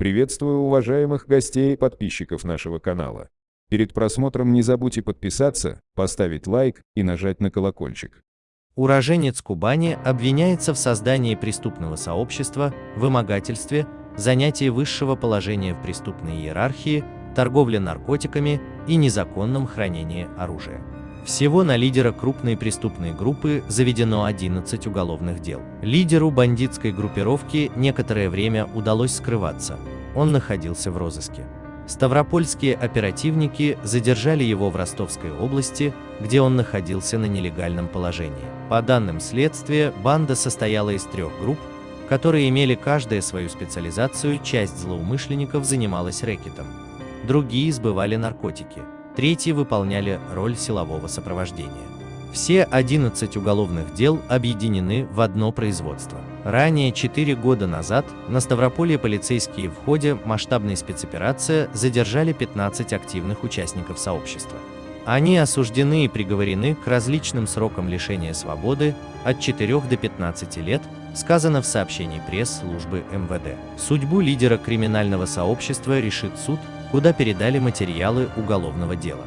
Приветствую уважаемых гостей и подписчиков нашего канала. Перед просмотром не забудьте подписаться, поставить лайк и нажать на колокольчик. Уроженец Кубани обвиняется в создании преступного сообщества, вымогательстве, занятии высшего положения в преступной иерархии, торговле наркотиками и незаконном хранении оружия. Всего на лидера крупной преступной группы заведено 11 уголовных дел. Лидеру бандитской группировки некоторое время удалось скрываться. Он находился в розыске. Ставропольские оперативники задержали его в Ростовской области, где он находился на нелегальном положении. По данным следствия, банда состояла из трех групп, которые имели каждая свою специализацию, часть злоумышленников занималась рэкетом, другие сбывали наркотики, третьи выполняли роль силового сопровождения. Все 11 уголовных дел объединены в одно производство. Ранее, 4 года назад, на Ставрополье полицейские в ходе масштабной спецоперации задержали 15 активных участников сообщества. Они осуждены и приговорены к различным срокам лишения свободы от 4 до 15 лет, сказано в сообщении пресс-службы МВД. Судьбу лидера криминального сообщества решит суд, куда передали материалы уголовного дела.